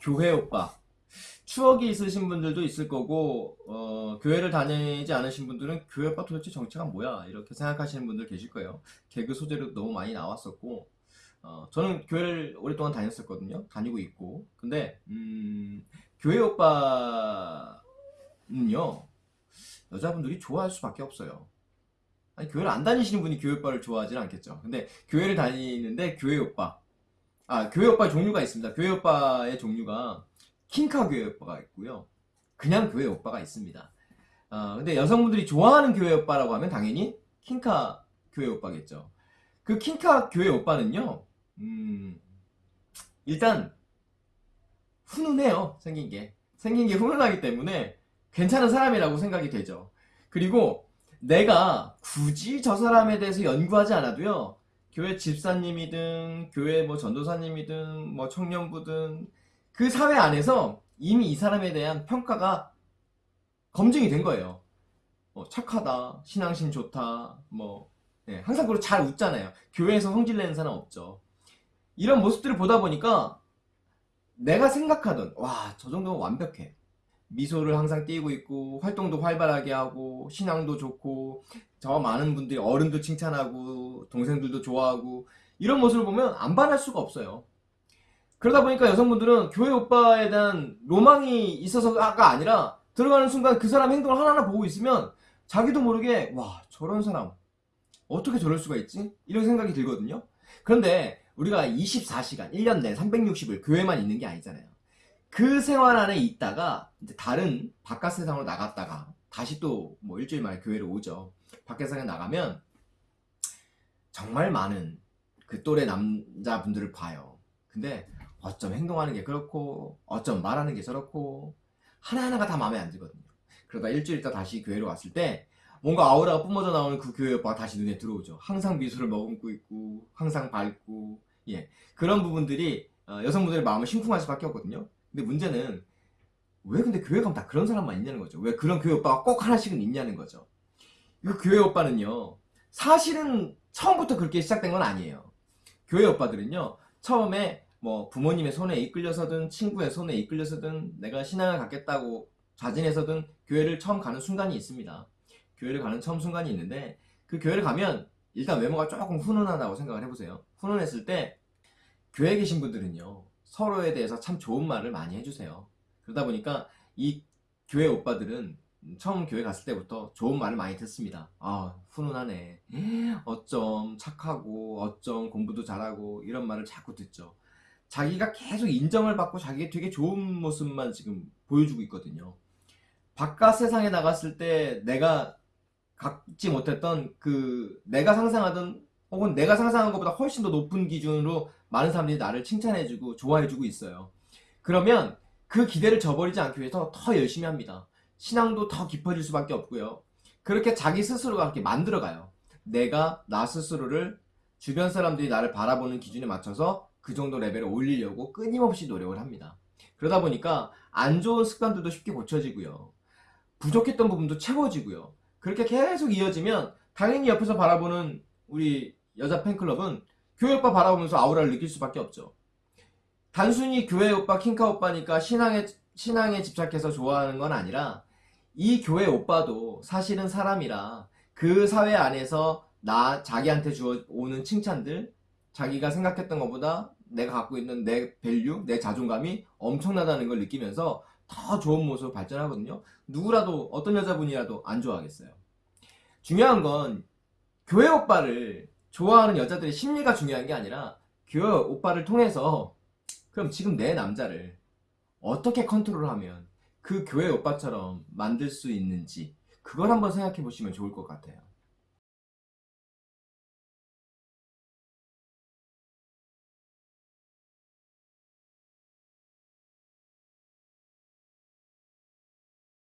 교회 오빠. 추억이 있으신 분들도 있을 거고 어, 교회를 다니지 않으신 분들은 교회 오빠 도대체 정체가 뭐야? 이렇게 생각하시는 분들 계실 거예요. 개그 소재로 너무 많이 나왔었고 어, 저는 교회를 오랫동안 다녔었거든요. 다니고 있고. 근데 음, 교회 오빠는요 여자분들이 좋아할 수밖에 없어요. 아니 교회를 안 다니시는 분이 교회 오빠를 좋아하지는 않겠죠. 근데 교회를 다니는데 교회 오빠 아 교회 오빠 종류가 있습니다 교회 오빠의 종류가 킹카 교회 오빠가 있고요. 그냥 교회 오빠가 있습니다. 어, 근데 여성분들이 좋아하는 교회 오빠라고 하면 당연히 킹카 교회 오빠겠죠. 그 킹카 교회 오빠는요, 음, 일단 훈훈해요. 생긴 게. 생긴 게 훈훈하기 때문에 괜찮은 사람이라고 생각이 되죠. 그리고 내가 굳이 저 사람에 대해서 연구하지 않아도요, 교회 집사님이든, 교회 뭐 전도사님이든, 뭐 청년부든, 그 사회 안에서 이미 이 사람에 대한 평가가 검증이 된 거예요. 뭐 착하다, 신앙심 좋다, 뭐 네, 항상 그리고 잘 웃잖아요. 교회에서 성질 내는 사람 없죠. 이런 모습들을 보다 보니까 내가 생각하던 와 저 정도면 완벽해. 미소를 항상 띄고 있고 활동도 활발하게 하고 신앙도 좋고 저 많은 분들이 어른도 칭찬하고 동생들도 좋아하고 이런 모습을 보면 안 반할 수가 없어요. 그러다 보니까 여성분들은 교회 오빠에 대한 로망이 있어서가 아니라 들어가는 순간 그 사람 행동을 하나하나 보고 있으면 자기도 모르게 와 저런 사람 어떻게 저럴 수가 있지? 이런 생각이 들거든요. 그런데 우리가 24시간 1년 내 360일 교회만 있는 게 아니잖아요. 그 생활 안에 있다가 이제 다른 바깥 세상으로 나갔다가 다시 또 뭐 일주일 만에 교회를 오죠. 밖에 세상에 나가면 정말 많은 그 또래 남자분들을 봐요. 근데 어쩜 행동하는 게 그렇고 어쩜 말하는 게 저렇고 하나하나가 다 마음에 안 들거든요. 그러다 일주일 있다 다시 교회로 왔을 때 뭔가 아우라가 뿜어져 나오는 그 교회 오빠가 다시 눈에 들어오죠. 항상 미소를 머금고 있고 항상 밝고 예. 그런 부분들이 어, 여성분들의 마음을 심쿵할 수밖에 없거든요. 근데 문제는 왜 근데 교회 가면 다 그런 사람만 있냐는 거죠. 왜 그런 교회 오빠가 꼭 하나씩은 있냐는 거죠. 이 교회 오빠는요 사실은 처음부터 그렇게 시작된 건 아니에요 교회 오빠들은요 처음에 뭐 부모님의 손에 이끌려서든 친구의 손에 이끌려서든 내가 신앙을 갖겠다고 자진해서든 교회를 처음 가는 순간이 있습니다. 교회를 가는 처음 순간이 있는데 그 교회를 가면 일단 외모가 조금 훈훈하다고 생각을 해보세요. 훈훈했을 때 교회에 계신 분들은요 서로에 대해서 참 좋은 말을 많이 해주세요. 그러다 보니까 이 교회 오빠들은 처음 교회 갔을 때부터 좋은 말을 많이 듣습니다. 아 훈훈하네. 어쩜 착하고 어쩜 공부도 잘하고 이런 말을 자꾸 듣죠. 자기가 계속 인정을 받고 자기가 되게 좋은 모습만 지금 보여주고 있거든요. 바깥 세상에 나갔을 때 내가 갖지 못했던 그 내가 상상하던 혹은 내가 상상한 것보다 훨씬 더 높은 기준으로 많은 사람들이 나를 칭찬해주고 좋아해주고 있어요. 그러면 그 기대를 저버리지 않기 위해서 더 열심히 합니다. 신앙도 더 깊어질 수밖에 없고요. 그렇게 자기 스스로가 그렇게 만들어가요. 내가 나 스스로를 주변 사람들이 나를 바라보는 기준에 맞춰서 그 정도 레벨을 올리려고 끊임없이 노력을 합니다. 그러다 보니까 안 좋은 습관들도 쉽게 고쳐지고요. 부족했던 부분도 채워지고요. 그렇게 계속 이어지면 당연히 옆에서 바라보는 우리 여자 팬클럽은 교회 오빠 바라보면서 아우라를 느낄 수밖에 없죠. 단순히 교회 오빠, 킹카 오빠니까 신앙에, 신앙에 집착해서 좋아하는 건 아니라 이 교회 오빠도 사실은 사람이라 그 사회 안에서 나 자기한테 주어 오는 칭찬들 자기가 생각했던 것보다 내가 갖고 있는 내 value, 내 자존감이 엄청나다는 걸 느끼면서 더 좋은 모습으로 발전하거든요. 누구라도 어떤 여자분이라도 안 좋아하겠어요. 중요한 건 교회 오빠를 좋아하는 여자들의 심리가 중요한 게 아니라 교회 오빠를 통해서 그럼 지금 내 남자를 어떻게 컨트롤하면 그 교회 오빠처럼 만들 수 있는지 그걸 한번 생각해 보시면 좋을 것 같아요.